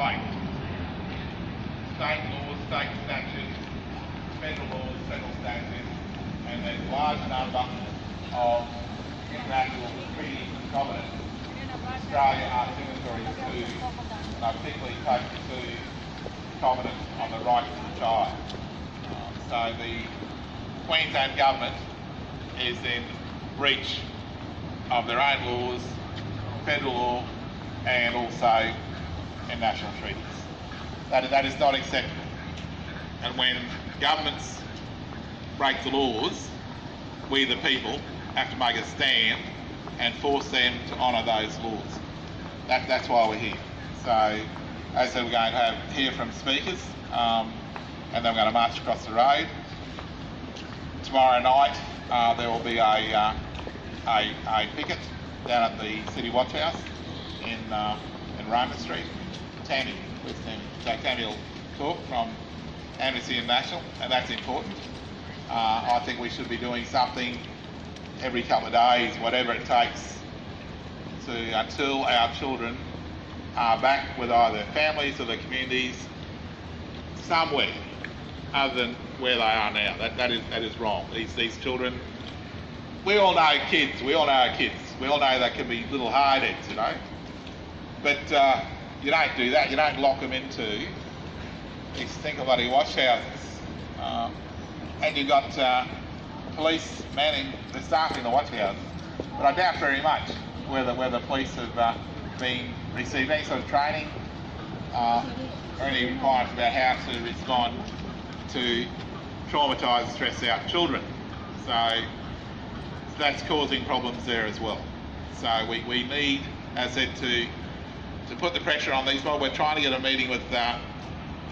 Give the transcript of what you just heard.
state laws, state statutes, federal laws, federal statutes, and a large number of international treaties and covenants Australia are signatories to, and I particularly take the two covenants on the rights of the child. Um, so the Queensland government is in breach of their own laws, federal law, and also international treaties. That, that is not acceptable. And when governments break the laws, we the people have to make a stand and force them to honour those laws. That, that's why we're here. So, as I said, we're going to have, hear from speakers, um, and then we're going to march across the road. Tomorrow night, uh, there will be a, uh, a, a picket down at the City Watch House in, uh, Roma Street. Tammy, with them, so Tammy will talk from Amnesty International, and that's important. Uh, I think we should be doing something every couple of days, whatever it takes, to until our children are back with either families or their communities somewhere other than where they are now. That, that is that is wrong. These these children, we all know kids. We all know our kids. We all know they can be little hard heads, you know. But uh, you don't do that. You don't lock them into these stinker bloody watch houses. Uh, and you've got uh, police manning the staff in the watch houses. But I doubt very much whether whether police have uh, been received any sort of training uh, or any requirements about how to respond to traumatised, stressed out children. So that's causing problems there as well. So we, we need, as I said, to to put the pressure on these. Well, we're trying to get a meeting with uh,